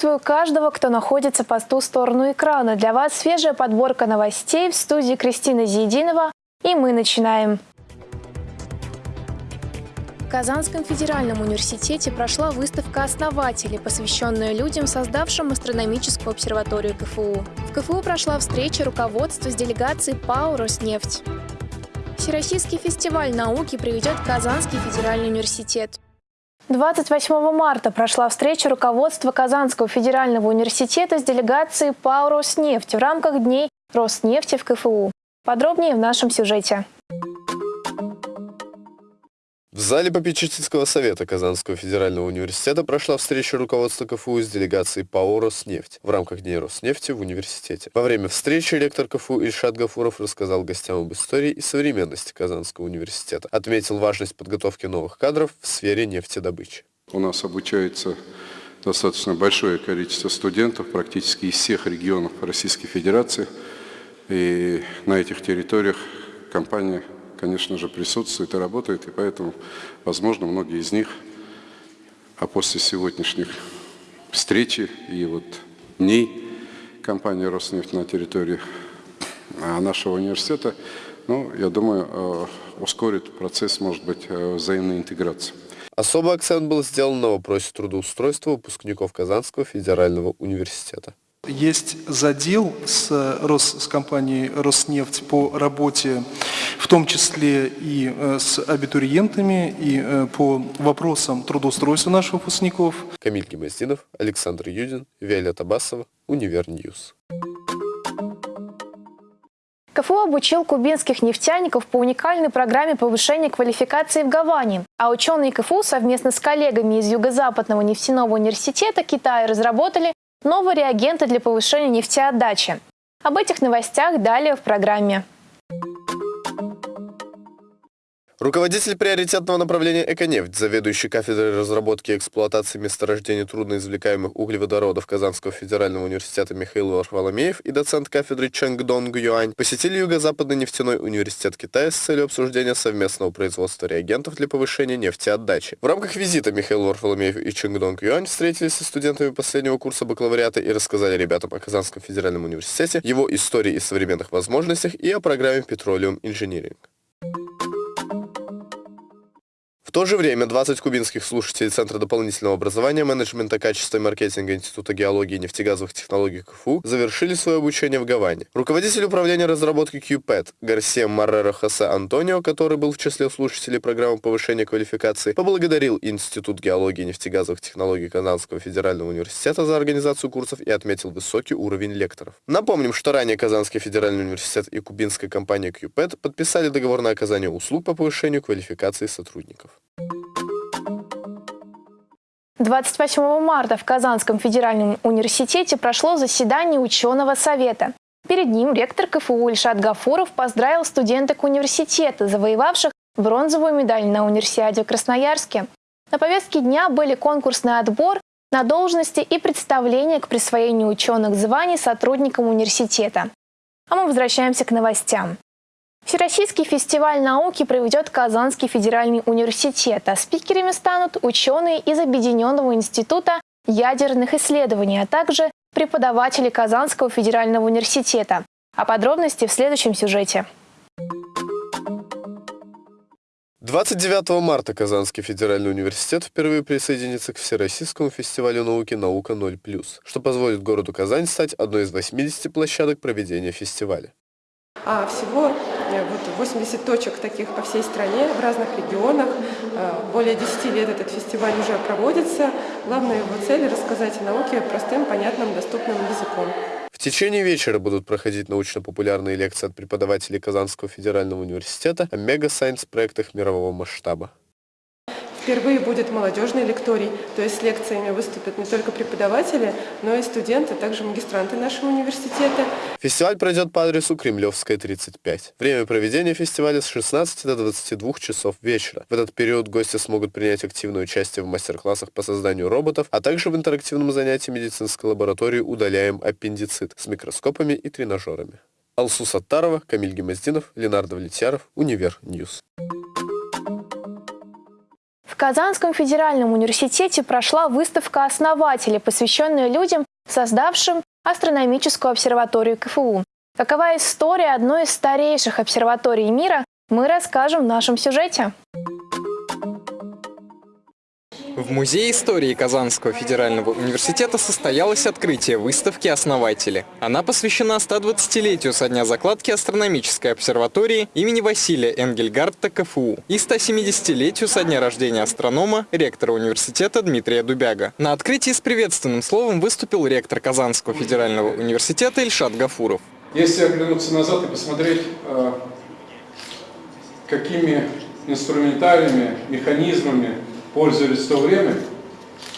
Приветствую каждого, кто находится по ту сторону экрана. Для вас свежая подборка новостей в студии Кристина Зиединова. И мы начинаем. В Казанском федеральном университете прошла выставка основателей, посвященная людям, создавшим астрономическую обсерваторию КФУ. В КФУ прошла встреча руководства с делегацией ПАО «Роснефть». Всероссийский фестиваль науки приведет Казанский федеральный университет. 28 марта прошла встреча руководства Казанского федерального университета с делегацией ПАО «Роснефть» в рамках Дней Роснефти в КФУ. Подробнее в нашем сюжете. В зале попечительского совета Казанского федерального университета прошла встреча руководства КФУ с делегацией ПАО «Роснефть» в рамках Дней Роснефти в университете. Во время встречи ректор КФУ Ильшат Гафуров рассказал гостям об истории и современности Казанского университета, отметил важность подготовки новых кадров в сфере нефтедобычи. У нас обучается достаточно большое количество студентов практически из всех регионов Российской Федерации. И на этих территориях компания конечно же, присутствует и работает, и поэтому, возможно, многие из них, а после сегодняшних встречи и вот дней компании «Роснефть» на территории а, нашего университета, ну, я думаю, э, ускорит процесс, может быть, э, взаимной интеграции. Особый акцент был сделан на вопросе трудоустройства выпускников Казанского федерального университета. Есть задел с, Рос, с компанией «Роснефть» по работе, в том числе и э, с абитуриентами, и э, по вопросам трудоустройства наших выпускников. Камиль Гимаздинов, Александр Юдин, Виолетта Басова, Univer News. КФУ обучил кубинских нефтяников по уникальной программе повышения квалификации в Гаване, а ученые КФУ совместно с коллегами из Юго-Западного нефтяного университета Китая разработали новые реагенты для повышения нефтеотдачи. Об этих новостях далее в программе. Руководитель приоритетного направления «Эконефть», заведующий кафедрой разработки и эксплуатации месторождений трудноизвлекаемых углеводородов Казанского федерального университета Михаил Варфоломеев и доцент кафедры Чангдонг Юань посетили Юго-Западный нефтяной университет Китая с целью обсуждения совместного производства реагентов для повышения нефтеотдачи. В рамках визита Михаил Варфоломеев и Чангдонг Юань встретились со студентами последнего курса бакалавриата и рассказали ребятам о Казанском федеральном университете, его истории и современных возможностях и о программе Petroleum Engineering. В то же время 20 кубинских слушателей Центра дополнительного образования, менеджмента качества и маркетинга Института геологии и нефтегазовых технологий КФУ завершили свое обучение в Гаване. Руководитель управления разработки QPET Гарсия Маррера Хосе Антонио, который был в числе слушателей программы повышения квалификации, поблагодарил Институт геологии и нефтегазовых технологий Казанского федерального университета за организацию курсов и отметил высокий уровень лекторов. Напомним, что ранее Казанский федеральный университет и кубинская компания QPET подписали договор на оказание услуг по повышению квалификации сотрудников. 28 марта в Казанском федеральном университете прошло заседание ученого совета. Перед ним ректор КФУ Ильшат Гафуров поздравил студенток университета, завоевавших бронзовую медаль на универсиаде в Красноярске. На повестке дня были конкурсный отбор на должности и представление к присвоению ученых званий сотрудникам университета. А мы возвращаемся к новостям. Всероссийский фестиваль науки проведет Казанский федеральный университет, а спикерами станут ученые из Объединенного института ядерных исследований, а также преподаватели Казанского федерального университета. А подробности в следующем сюжете. 29 марта Казанский федеральный университет впервые присоединится к Всероссийскому фестивалю науки «Наука 0+,» что позволит городу Казань стать одной из 80 площадок проведения фестиваля. А всего Э, вот 80 точек таких по всей стране, в разных регионах. Э, более 10 лет этот фестиваль уже проводится. Главная его цель – рассказать о науке простым, понятным, доступным языком. В течение вечера будут проходить научно-популярные лекции от преподавателей Казанского федерального университета о мега-сайенс-проектах мирового масштаба. Впервые будет молодежный лекторий, то есть с лекциями выступят не только преподаватели, но и студенты, также магистранты нашего университета. Фестиваль пройдет по адресу Кремлевская, 35. Время проведения фестиваля с 16 до 22 часов вечера. В этот период гости смогут принять активное участие в мастер-классах по созданию роботов, а также в интерактивном занятии медицинской лаборатории «Удаляем аппендицит» с микроскопами и тренажерами. Алсу Саттарова, Камиль Гимаздинов, Ленар Довлетьяров, Univer News. Казанском федеральном университете прошла выставка основателей, посвященная людям, создавшим астрономическую обсерваторию КФУ. Какова история одной из старейших обсерваторий мира, мы расскажем в нашем сюжете. В Музее истории Казанского федерального университета состоялось открытие выставки «Основатели». Она посвящена 120-летию со дня закладки астрономической обсерватории имени Василия Энгельгардта КФУ и 170-летию со дня рождения астронома, ректора университета Дмитрия Дубяго. На открытии с приветственным словом выступил ректор Казанского федерального университета Ильшат Гафуров. Если оглянуться назад и посмотреть, э, какими инструментариями, механизмами пользовались в то время,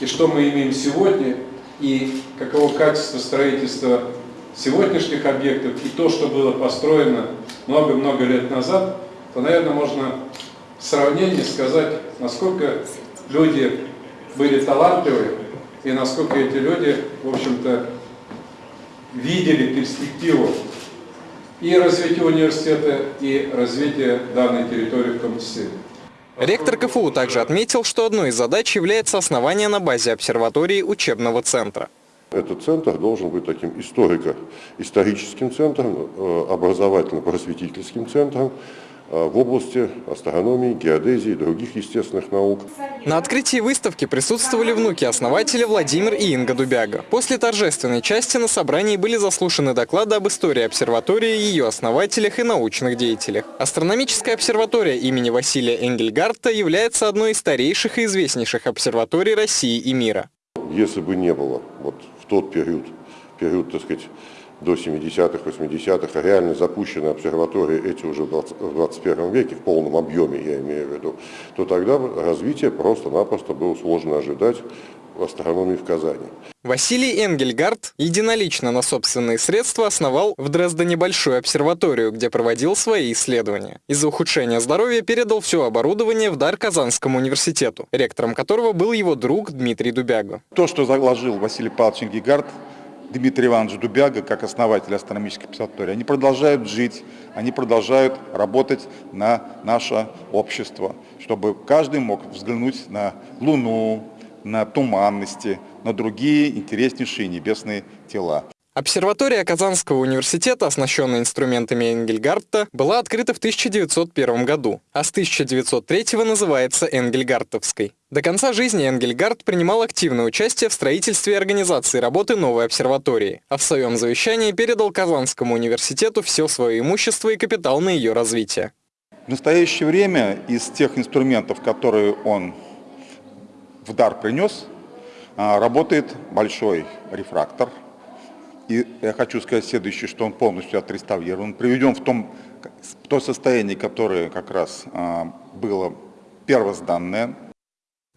и что мы имеем сегодня, и каково качество строительства сегодняшних объектов, и то, что было построено много-много лет назад, то, наверное, можно в сравнении сказать, насколько люди были талантливы, и насколько эти люди, в общем-то, видели перспективу и развития университета, и развития данной территории в том числе. Ректор КФУ также отметил, что одной из задач является основание на базе обсерватории учебного центра. Этот центр должен быть таким историко-историческим центром, э, образовательно-просветительским центром, в области астрономии, геодезии и других естественных наук. На открытии выставки присутствовали внуки основателя Владимир и Инга Дубяга. После торжественной части на собрании были заслушаны доклады об истории обсерватории, ее основателях и научных деятелях. Астрономическая обсерватория имени Василия Энгельгарта является одной из старейших и известнейших обсерваторий России и мира. Если бы не было вот в тот период, период, так сказать, до 70-х, 80-х, реально запущены обсерватории эти уже в 21 веке, в полном объеме я имею в виду, то тогда развитие просто-напросто было сложно ожидать в астрономии в Казани. Василий Энгельгард единолично на собственные средства основал в Дрездене большую обсерваторию, где проводил свои исследования. Из-за ухудшения здоровья передал все оборудование в дар Казанскому университету, ректором которого был его друг Дмитрий Дубяга. То, что заложил Василий Павлович Энгельгард, Дмитрий Иванович Дубяга, как основатель астрономической обсерватории, они продолжают жить, они продолжают работать на наше общество, чтобы каждый мог взглянуть на Луну, на туманности, на другие интереснейшие небесные тела. Обсерватория Казанского университета, оснащенная инструментами Энгельгарта, была открыта в 1901 году, а с 1903 называется Энгельгартовской. До конца жизни Энгельгард принимал активное участие в строительстве и организации работы новой обсерватории, а в своем завещании передал Казанскому университету все свое имущество и капитал на ее развитие. В настоящее время из тех инструментов, которые он в дар принес, а, работает большой рефрактор – и я хочу сказать следующее, что он полностью отреставрирован, приведен в, том, в то состояние, которое как раз а, было первозданное.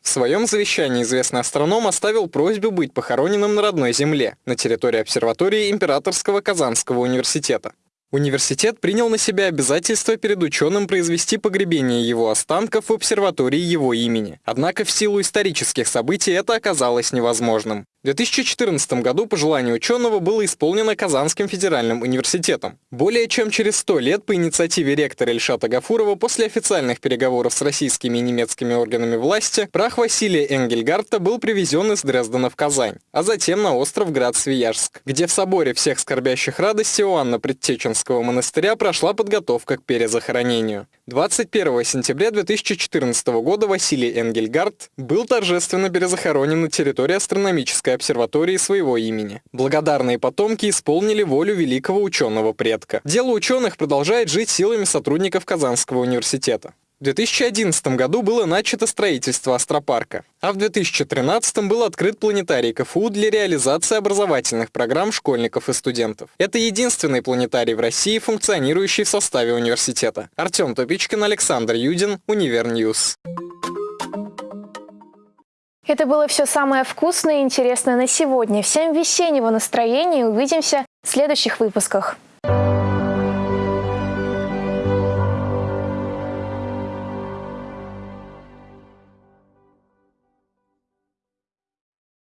В своем завещании известный астроном оставил просьбу быть похороненным на родной земле, на территории обсерватории Императорского Казанского университета. Университет принял на себя обязательство перед ученым произвести погребение его останков в обсерватории его имени. Однако в силу исторических событий это оказалось невозможным. В 2014 году пожелание ученого было исполнено Казанским федеральным университетом. Более чем через 100 лет по инициативе ректора Ильшата Гафурова после официальных переговоров с российскими и немецкими органами власти прах Василия Энгельгарта был привезен из Дрездена в Казань, а затем на остров Град-Свияжск, где в соборе всех скорбящих радости Иоанна Предтеченского монастыря прошла подготовка к перезахоронению. 21 сентября 2014 года Василий Энгельгард был торжественно перезахоронен на территории астрономической обсерватории своего имени. Благодарные потомки исполнили волю великого ученого предка. Дело ученых продолжает жить силами сотрудников Казанского университета. В 2011 году было начато строительство астропарка, а в 2013 был открыт планетарий КФУ для реализации образовательных программ школьников и студентов. Это единственный планетарий в России, функционирующий в составе университета. Артем Топичкин, Александр Юдин, Univer News. Это было все самое вкусное и интересное на сегодня. Всем весеннего настроения и увидимся в следующих выпусках.